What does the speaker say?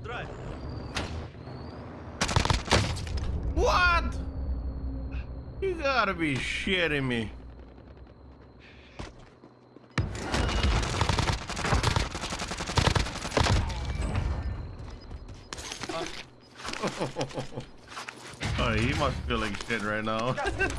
I'll drive. What? You gotta be shitting me. Uh. oh, he must feel like shit right now.